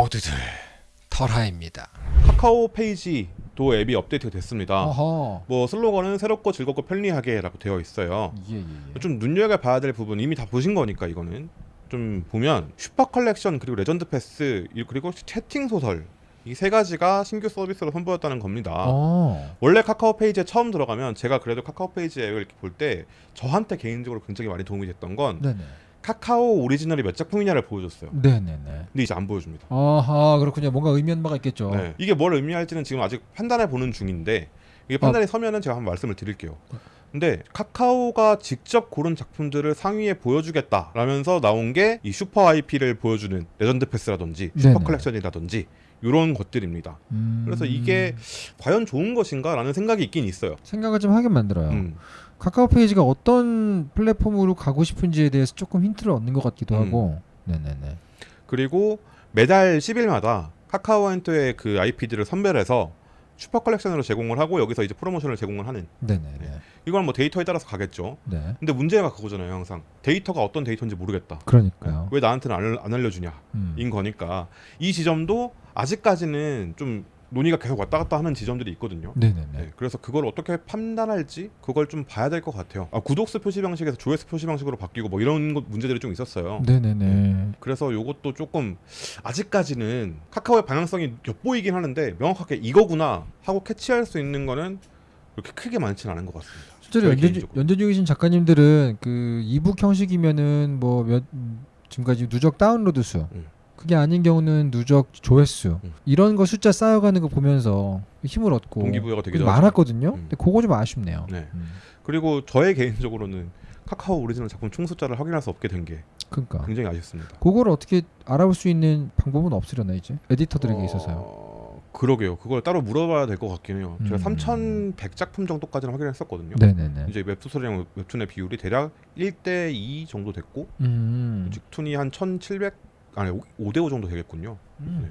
모두들 털하입니다. 카카오 페이지도 앱이 업데이트가 됐습니다. 어허. 뭐 슬로건은 새롭고 즐겁고 편리하게라고 되어 있어요. 예, 예, 예. 좀 눈여겨 봐야 될 부분 이미 다 보신 거니까 이거는 좀 보면 슈퍼 컬렉션 그리고 레전드 패스 이- 그리고 채팅 소설 이세 가지가 신규 서비스로 선보였다는 겁니다. 어. 원래 카카오 페이지에 처음 들어가면 제가 그래도 카카오 페이지 앱을 볼 때 저한테 개인적으로 굉장히 많이 도움이 됐던 건 네네. 카카오 오리지널이 몇 작품이냐를 보여줬어요. 네네네. 근데 이제 안 보여줍니다. 아하 그렇군요. 뭔가 의미한 바가 있겠죠. 네. 이게 뭘 의미할지는 지금 아직 판단해 보는 중인데 이게 판단이 서면은 제가 한번 말씀을 드릴게요. 근데 카카오가 직접 고른 작품들을 상위에 보여주겠다라면서 나온 게 이 슈퍼 IP를 보여주는 레전드 패스라든지 슈퍼 네네. 컬렉션이라든지 이런 것들입니다. 음. 그래서 이게 과연 좋은 것인가라는 생각이 있긴 있어요. 생각을 좀 하게 만들어요. 음. 카카오 페이지가 어떤 플랫폼으로 가고 싶은지에 대해서 조금 힌트를 얻는 것 같기도 음. 하고. 네네네. 그리고 매달 10일마다 카카오 엔터의 그 IP들을 선별해서 슈퍼 컬렉션으로 제공을 하고 여기서 이제 프로모션을 제공을 하는 네네 네. 이건 뭐 데이터에 따라서 가겠죠. 네. 근데 문제가 그거잖아요, 항상. 데이터가 어떤 데이터인지 모르겠다. 그러니까요. 왜 나한테는 안, 알- 안 알려주냐 음. 인 거니까 이 지점도 아직까지는 좀 논의가 계속 왔다 갔다 하는 지점들이 있거든요. 네네네. 네, 그래서 그걸 어떻게 판단할지 그걸 좀 봐야 될 것 같아요. 아, 구독수 표시 방식에서 조회수 표시 방식으로 바뀌고 뭐 이런 것 문제들이 좀 있었어요. 네네네. 그래서 요것도 조금 아직까지는 카카오의 방향성이 엿보이긴 하는데 명확하게 이거구나 하고 캐치할 수 있는 거는 그렇게 크게 많지는 않은 것 같습니다. 실제로 연재. 연재 중이신 작가님들은 그 이북 형식이면은 뭐 몇 지금까지 누적 다운로드 수 음. 그게 아닌 경우는 누적 조회수 음. 이런 거 숫자 쌓여가는 거 보면서 힘을 얻고 동기부여가 하죠. 많았거든요. 음. 근데 그거 좀 아쉽네요. 네. 음. 그리고 저의 개인적으로는 카카오 오리지널 작품 총 숫자를 확인할 수 없게 된 게 그러니까 굉장히 아쉽습니다. 그걸 어떻게 알아볼 수 있는 방법은 없으려나 이제 에디터들에게 어, 있어서요. 그러게요. 그걸 따로 물어봐야 될 것 같긴 해요. 제가 음. 3,100 작품 정도까지는 확인했었거든요. 네네네. 이제 웹소설이랑 웹툰의 비율이 대략 1대 2 정도 됐고 음. 직툰이 한 1,700 아니 5대 5 정도 되겠군요. 음. 네.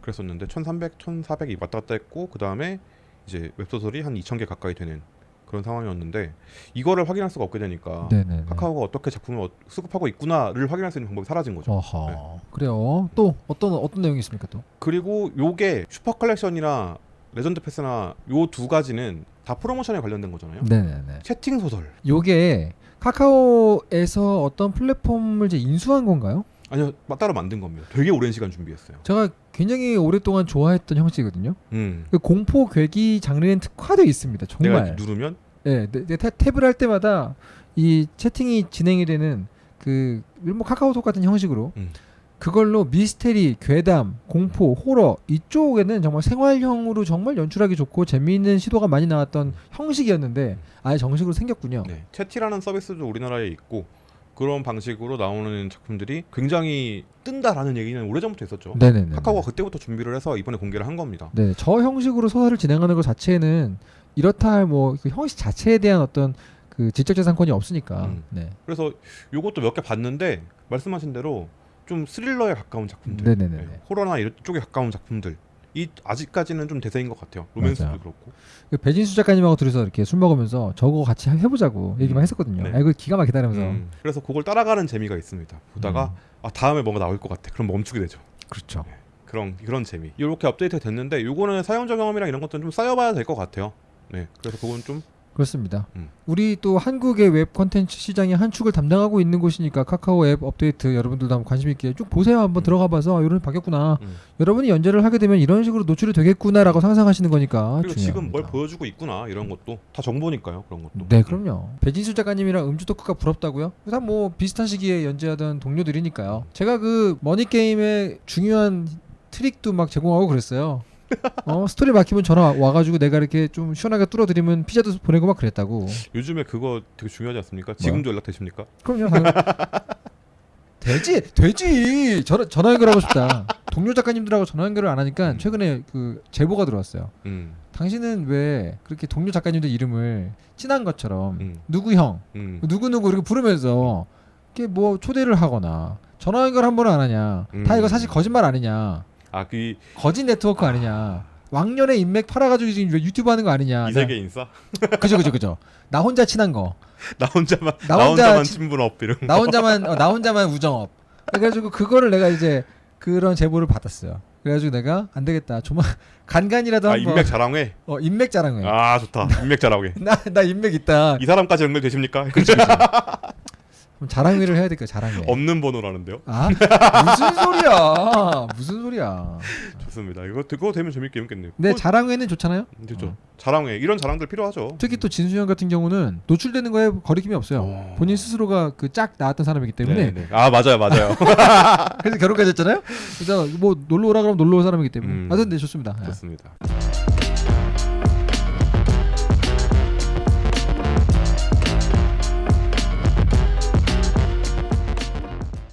그랬었는데 1,300, 1,400이 왔다 갔다 했고 그 다음에 이제 웹소설이 한 2,000개 가까이 되는 그런 상황이었는데 이거를 확인할 수가 없게 되니까 네네네. 카카오가 어떻게 작품을 어- 수급하고 있구나를 확인할 수 있는 방법이 사라진 거죠. 네. 그래요. 또 어떤 어떤 내용이 있습니까 또? 그리고 요게 슈퍼 컬렉션이나 레전드 패스나 요 두 가지는 다 프로모션에 관련된 거잖아요. 네네네. 채팅 소설 요게 카카오에서 어떤 플랫폼을 이제 인수한 건가요? 아니요 마- 따로 만든 겁니다. 되게 오랜 시간 준비했어요. 제가 굉장히 오랫동안 좋아했던 형식이거든요. 음. 그 공포 괴기 장르엔 특화되어 있습니다. 정말. 누르면 예, 네, 네, 탭- 탭을 할 때마다 이 채팅이 진행이 되는 그 뭐 카카오톡 같은 형식으로 음. 그걸로 미스테리, 괴담, 공포, 호러 이쪽에는 정말 생활형으로 정말 연출하기 좋고 재미있는 시도가 많이 나왔던 형식이었는데 아예 정식으로 생겼군요. 네. 채티라는 서비스도 우리나라에 있고 그런 방식으로 나오는 작품들이 굉장히 뜬다라는 얘기는 오래전부터 있었죠. 네네네. 카카오가 그때부터 준비를 해서 이번에 공개를 한 겁니다. 네, 저 형식으로 소설을 진행하는 것 자체는 이렇다 할 뭐 그 형식 자체에 대한 어떤 그 지적재산권이 없으니까. 음. 네. 그래서 요것도 몇 개 봤는데 말씀하신 대로 좀 스릴러에 가까운 작품들. 네, 호러나 이런 쪽에 가까운 작품들 이 아직까지는 좀 대세인 것 같아요. 로맨스도 맞아요. 그렇고. 그 배진수 작가님하고 둘이서 이렇게 술 먹으면서 저거 같이 해- 해보자고 얘기만 음. 했었거든요. 네. 아, 이거 기가 막히다 면서. 음, 그래서 그걸 따라가는 재미가 있습니다. 보다가 음. 아 다음에 뭔가 나올 것 같아. 그럼 멈추게 되죠. 그렇죠. 그런 그런 재미. 이렇게 업데이트 됐는데 요거는 사용자 경험이랑 이런 것들은 좀 쌓여봐야 될 것 같아요. 네, 그래서 그건 좀 그렇습니다. 음. 우리 또 한국의 웹 컨텐츠 시장의 한 축을 담당하고 있는 곳이니까 카카오 앱 업데이트 여러분들도 한번 관심 있게 쭉 보세요. 한번 음. 들어가 봐서 이런 바뀌었구나. 음. 여러분이 연재를 하게 되면 이런 식으로 노출이 되겠구나라고 상상하시는 거니까 그리고 지금 중요합니다. 뭘 보여주고 있구나 이런 것도 다 정보니까요. 그런 것도. 네, 그럼요. 배진수 작가님이랑 음주 토크가 부럽다고요? 다뭐 비슷한 시기에 연재하던 동료들이니까요. 제가 그 머니 게임의 중요한 트릭도 막 제공하고 그랬어요. 어 스토리 막히면 전화 와- 와가지고 내가 이렇게 좀 시원하게 뚫어드리면 피자도 보내고 막 그랬다고. 요즘에 그거 되게 중요하지 않습니까? 지금도 연락 되십니까? 그럼요. 되지, 되지. 전화 전화 연결하고 싶다. 동료 작가님들하고 전화 연결을 안 하니까 최근에 그 제보가 들어왔어요. 음, 당신은 왜 그렇게 동료 작가님들 이름을 친한 것처럼 음, 누구 형, 음. 누구 누구 이렇게 부르면서 이렇게 뭐 초대를 하거나 전화 연결 한 번은 안 하냐. 다 음. 이거 사실 거짓말 아니냐. 아 그 거짓 네트워크 아니냐. 왕년의 인맥 팔아가지고 지금 유튜브 하는 거 아니냐. 이 세계 인싸? 나- 그죠 그죠 그죠. 나 혼자 친한 거. 나 혼자만 나 나, 혼자 혼자만 친- 친분 up 이런. 나 혼자만 어, 나 혼자만 우정 up. 그래가지고 그거를 내가 이제 그런 제보를 받았어요. 그래가지고 내가 안 되겠다. 조만 간간이라도 아 한번 인맥 자랑회. 어 인맥 자랑해. 아 좋다. 인맥 자랑회. 나 나 인맥 있다. 이 사람까지 연결되십니까? 그럼 자랑회를 해야 될까 자랑회. 없는 번호라는데요. 아 무슨 소리야? 무슨 소리야? 좋습니다. 이거 그거 되면 재밌게 재밌겠네요. 네 어, 자랑회는 좋잖아요. 그렇죠. 어. 자랑회 이런 자랑들 필요하죠. 특히 또 진수 형 같은 경우는 노출되는 거에 거리낌이 없어요. 어. 본인 스스로가 그 짝 나왔던 사람이기 때문에 네, 네. 아 맞아요, 맞아요. 그래서 결혼까지 했잖아요. 그래서 뭐 놀러 오라 그러면 놀러 올 사람이기 때문에 음. 하여튼 네 좋습니다. 예. 좋습니다.